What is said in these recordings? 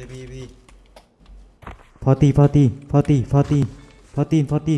เลยพี่พี่พอตีพอตีพอตีพอตีพอตีพอตี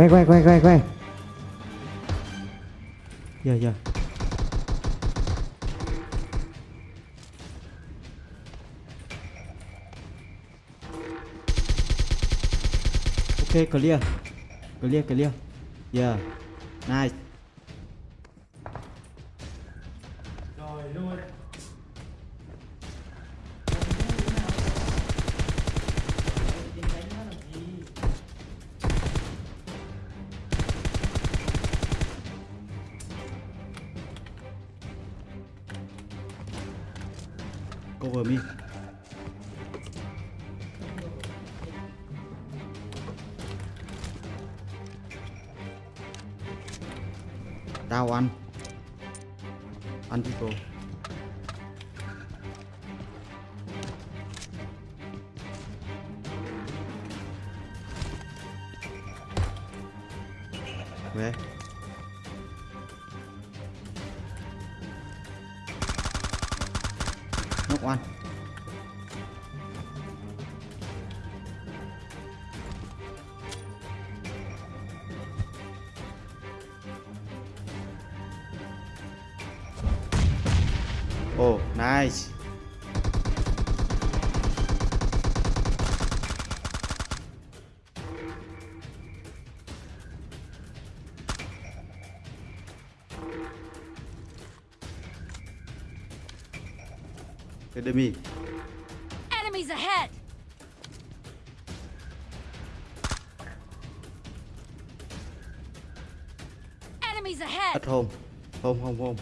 quay quay quay quay quay giờ giờ. Ok clear. Clear clear. Yeah nice. Chào anh tuh. Oh, nice. Enemy. Enemies ahead! Enemies ahead! At home. Home, home, home.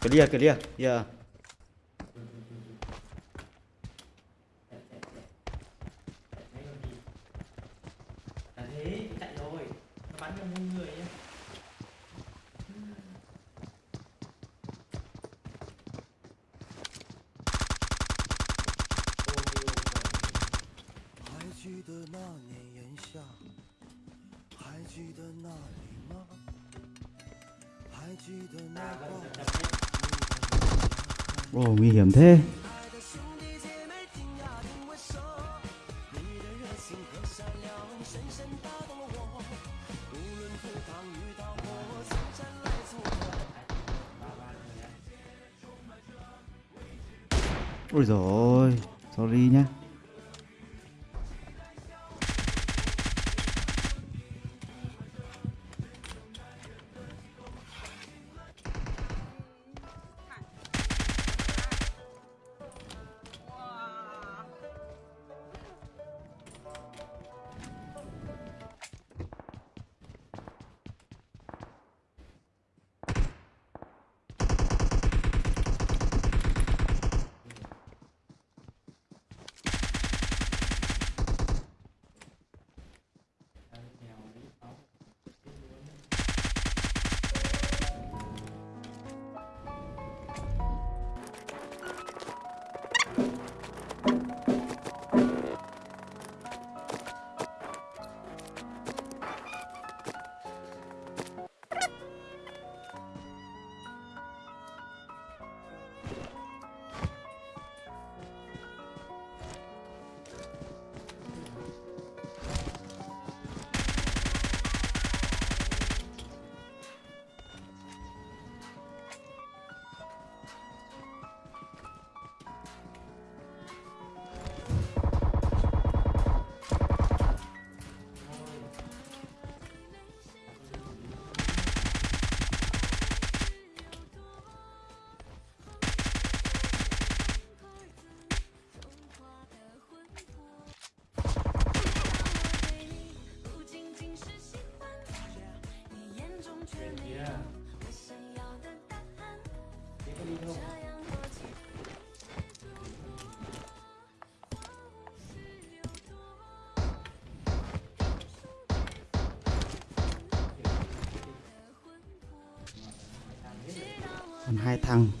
Clear, clear. Yeah. Là thế, chạy rồi Nó bắn vào muôn người nhá Ôi, 还记得那 Ồ, nguy hiểm thế Ôi rồi sorry nhé. hai thằng.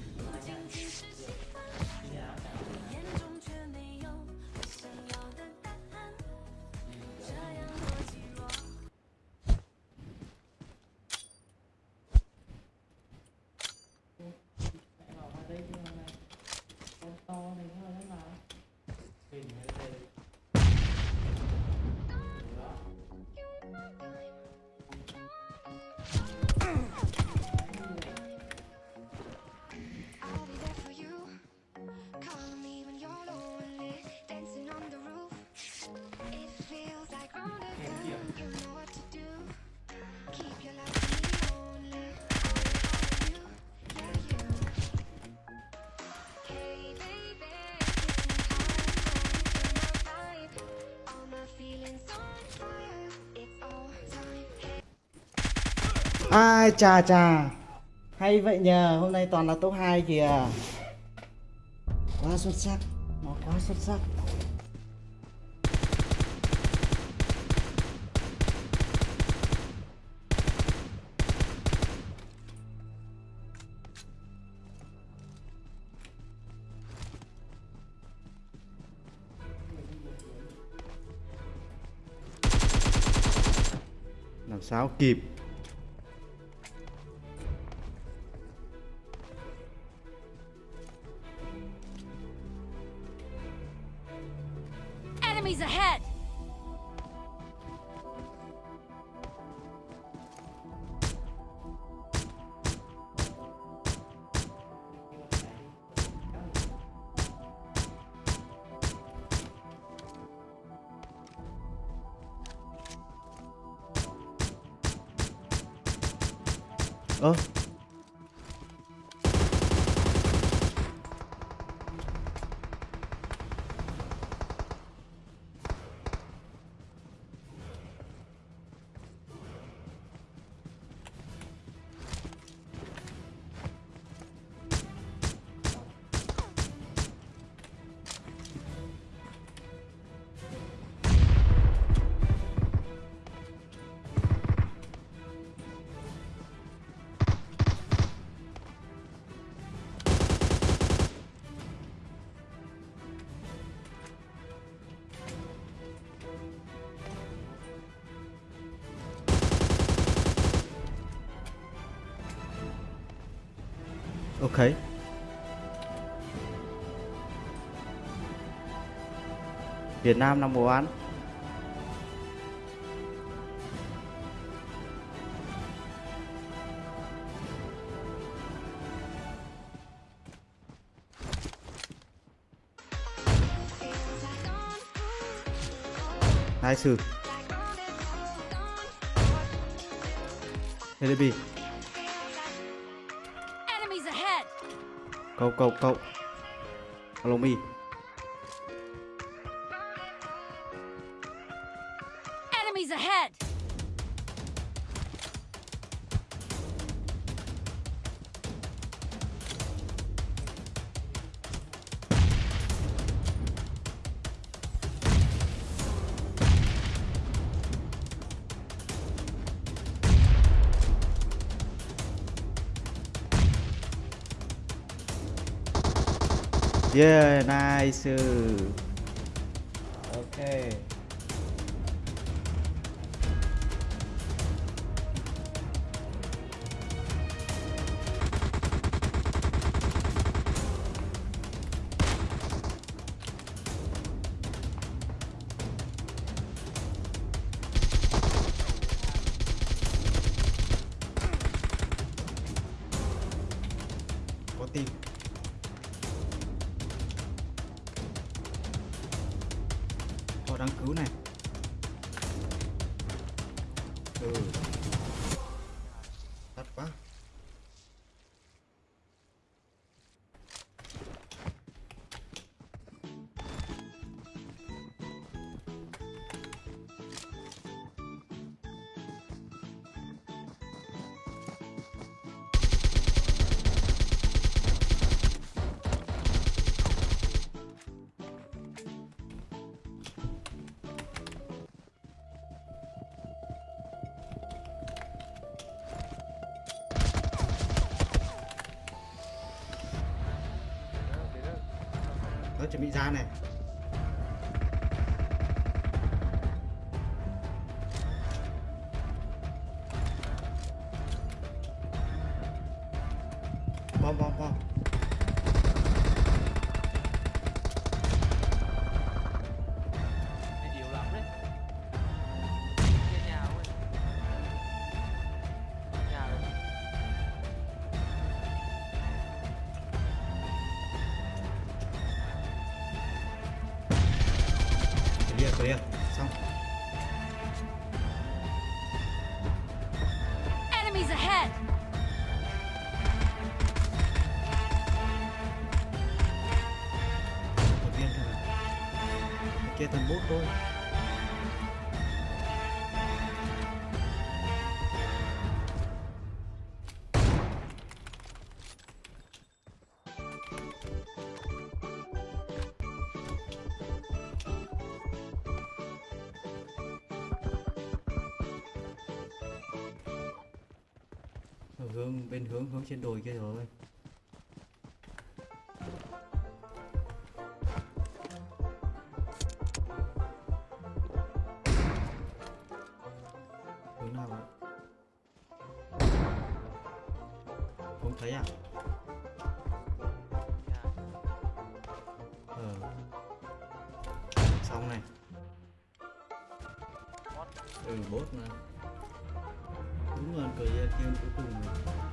Ai, chà chà. Hay vậy nhờ, Hôm nay toàn là top 2 kìa. Quá xuất sắc, Nó quá xuất sắc. Làm sao kịp? 嗯。Việt Nam number one Nice LB Cậu cậu cậu. Alo mi Enemies ahead! Yeah, nice. Okay. food. Chuẩn bị ra này. 怎么样 hướng, bên hướng hướng trên đồi kia rồi. Hướng nào vậy? Không thấy à? Ờ. Xong này. Ừ bốt mà. Là người.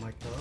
like that.